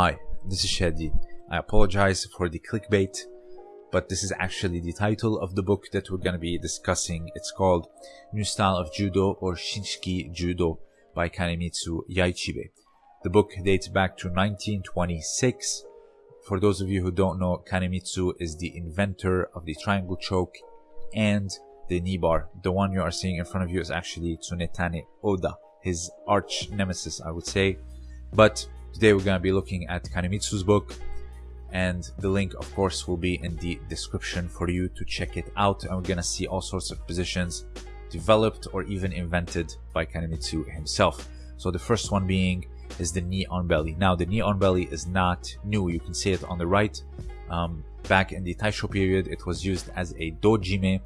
Hi, this is Shadi. I apologize for the clickbait, but this is actually the title of the book that we're going to be discussing. It's called New Style of Judo or Shinshiki Judo by Kanemitsu Yaichibe. The book dates back to 1926. For those of you who don't know, Kanemitsu is the inventor of the triangle choke and the knee bar. The one you are seeing in front of you is actually Tsunetane Oda, his arch nemesis, I would say. But today we're going to be looking at Kanemitsu's book, and the link, of course, will be in the description for you to check it out. And we're going to see all sorts of positions developed or even invented by Kanemitsu himself. So the first one being is the knee on belly. Now the knee on belly is not new. You can see it on the right. Um, back in the Taisho period, it was used as a dojime,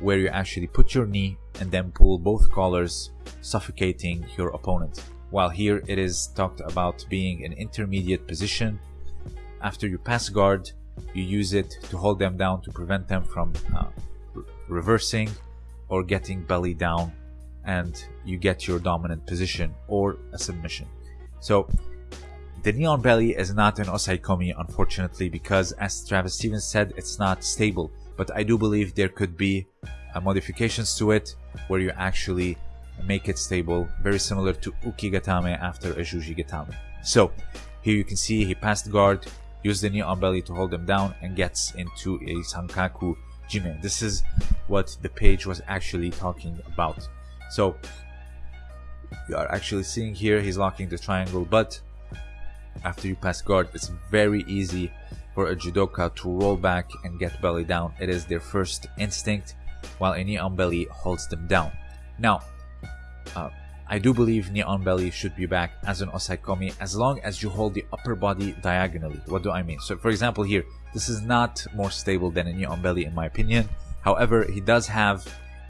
where you actually put your knee and then pull both collars, suffocating your opponent. While here it is talked about being an intermediate position. After you pass guard, you use it to hold them down to prevent them from uh, reversing or getting belly down and you get your dominant position or a submission. So the knee on belly is not an osaikomi unfortunately because as Travis Stevens said it's not stable but I do believe there could be uh, modifications to it where you actually make it stable very similar to ukigatame after a juji gatame. So here you can see he passed guard used the knee on belly to hold them down and gets into a sankaku jime. This is what the page was actually talking about. So you are actually seeing here he's locking the triangle but after you pass guard it's very easy for a judoka to roll back and get belly down it is their first instinct while a knee on belly holds them down now uh, I do believe knee on belly should be back as an osaikomi as long as you hold the upper body diagonally what do I mean so for example here this is not more stable than a knee on belly in my opinion however he does have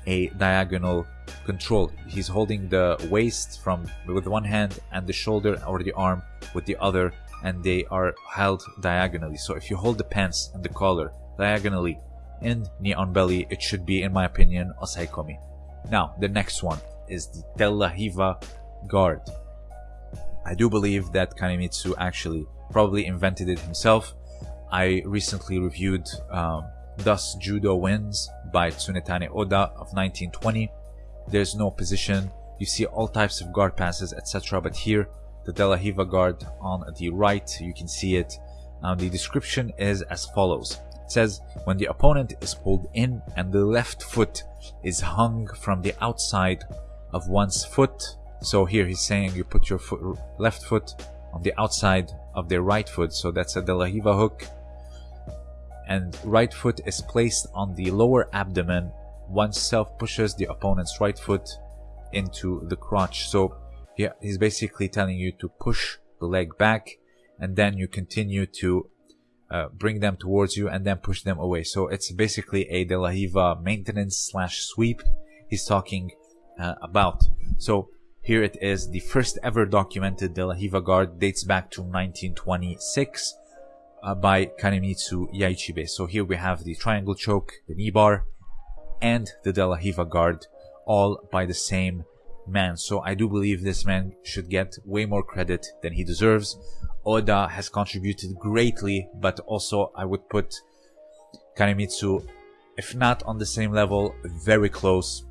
a diagonal control. He's holding the waist from with one hand and the shoulder or the arm with the other and they are held diagonally. So if you hold the pants and the collar diagonally in knee on belly, it should be, in my opinion, osaikomi. Now, the next one is the De La Riva guard. I do believe that Kanemitsu actually probably invented it himself. I recently reviewed um, Thus Judo Wins by Tsunetane Oda of 1920. There's no position. You see all types of guard passes, etc. But here, the De La Riva guard on the right, you can see it. Um, the description is as follows. It says, when the opponent is pulled in and the left foot is hung from the outside of one's foot. So here he's saying you put your foot, left foot on the outside of their right foot. So that's a De La Riva hook. And right foot is placed on the lower abdomen. Oneself self pushes the opponent's right foot into the crotch. So yeah he's basically telling you to push the leg back and then you continue to uh, bring them towards you and then push them away. So it's basically a De La Riva maintenance slash sweep. He's talking uh, about so here it is the first ever documented De La Riva guard dates back to 1926 uh, by Kanemitsu Yaichibe. So here we have the triangle choke, the knee bar, and the De La Riva guard, all by the same man. So I do believe this man should get way more credit than he deserves. Oda has contributed greatly, but also I would put Kanemitsu, if not on the same level, very close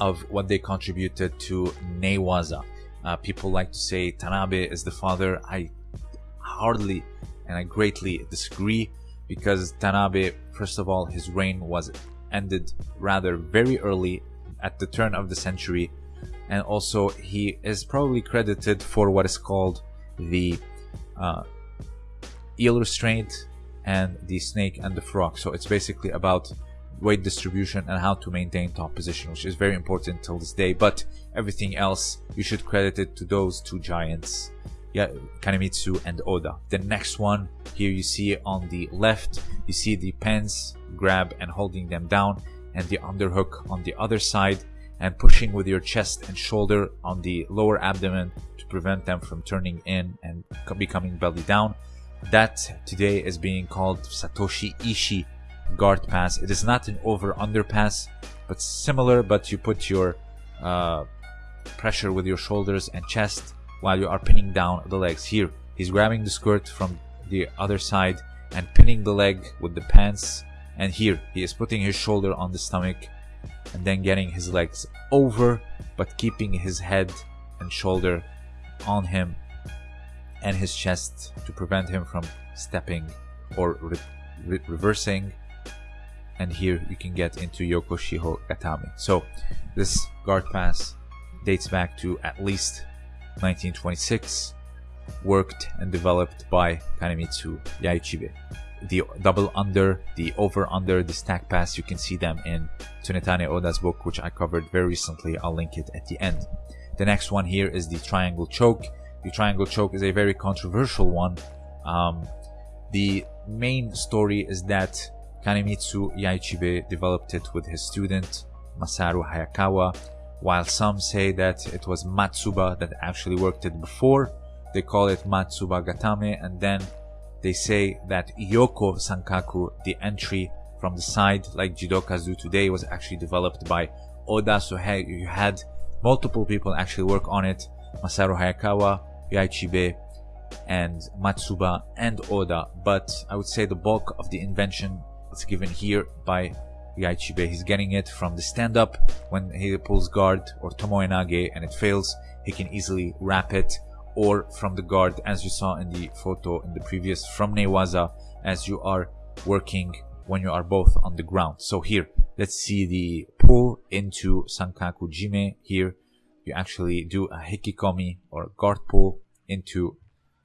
of what they contributed to Newaza. Uh, people like to say Tanabe is the father. I hardly and I greatly disagree because Tanabe, first of all, his reign was ended rather very early at the turn of the century, and also he is probably credited for what is called the uh, eel restraint and the snake and the frog. So it's basically about weight distribution and how to maintain top position, which is very important till this day. But everything else, you should credit it to those two giants yeah, Kanemitsu and Oda. The next one here you see on the left, you see the pens grab and holding them down and the underhook on the other side and pushing with your chest and shoulder on the lower abdomen to prevent them from turning in and becoming belly down. That today is being called Satoshi Ishii guard pass. It is not an over under pass, but similar, but you put your uh, pressure with your shoulders and chest while you are pinning down the legs. Here he's grabbing the skirt from the other side and pinning the leg with the pants. And here he is putting his shoulder on the stomach and then getting his legs over but keeping his head and shoulder on him and his chest to prevent him from stepping or re re reversing and here you can get into Yoko Shiho Gatame. So this guard pass dates back to at least 1926, worked and developed by Kanemitsu Yaichibe. The double under, the over under, the stack pass, you can see them in Tsunetane Oda's book, which I covered very recently. I'll link it at the end. The next one here is the triangle choke. The triangle choke is a very controversial one. Um, the main story is that Kanemitsu Yaichibe developed it with his student Masaru Hayakawa, while some say that it was Matsuba that actually worked it before. They call it Matsuba Gatame, and then they say that Yoko Sankaku, the entry from the side, like judokas do today, was actually developed by Oda. So hey, you had multiple people actually work on it: Masaru Hayakawa, Yaichibe, and Matsuba and Oda. But I would say the bulk of the invention it's given here by Yaichibe. He's getting it from the stand-up when he pulls guard or Tomoenage and it fails. He can easily wrap it or from the guard as you saw in the photo in the previous from Newaza as you are working when you are both on the ground. So here, let's see the pull into Sankaku Jime. Here, you actually do a Hikikomi or guard pull into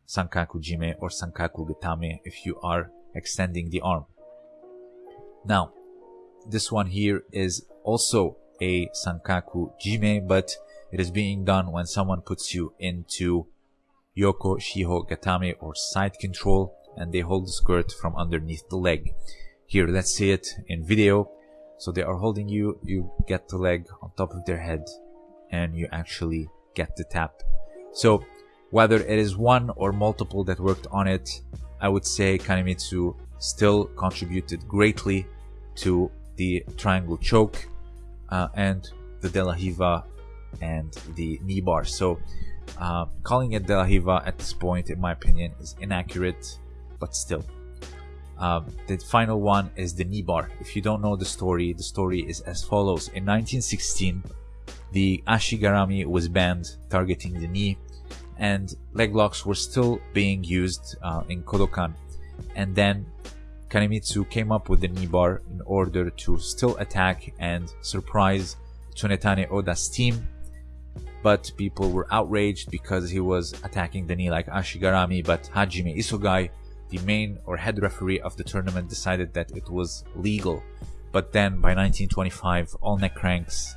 Sankaku Jime or Sankaku Gatame if you are extending the arm. Now, this one here is also a Sankaku Jime, but it is being done when someone puts you into Yoko Shiho Gatame or side control and they hold the skirt from underneath the leg. Here, let's see it in video. So they are holding you, you get the leg on top of their head and you actually get the tap. So whether it is one or multiple that worked on it, I would say Kanemitsu still contributed greatly to the triangle choke uh, and the De La Riva and the knee bar. So uh, calling it De La Riva at this point, in my opinion, is inaccurate, but still. Um, the final one is the knee bar. If you don't know the story, the story is as follows. In 1916, the Ashigarami was banned, targeting the knee, and leg locks were still being used uh, in Kodokan. And then Kanemitsu came up with the knee bar in order to still attack and surprise Tsunetane Oda's team. But people were outraged because he was attacking the knee like Ashigarami, but Hajime Isogai, the main or head referee of the tournament, decided that it was legal. But then by 1925, all neck cranks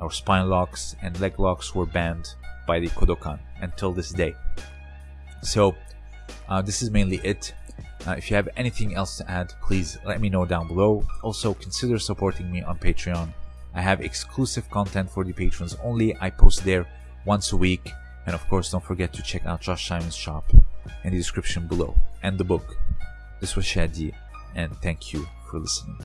or spine locks and leg locks were banned by the Kodokan until this day. So uh, this is mainly it. Uh, if you have anything else to add, please let me know down below. Also, consider supporting me on Patreon. I have exclusive content for the patrons only. I post there once a week. And of course, don't forget to check out Josh Simon's shop in the description below and the book. This was Shadi, and thank you for listening.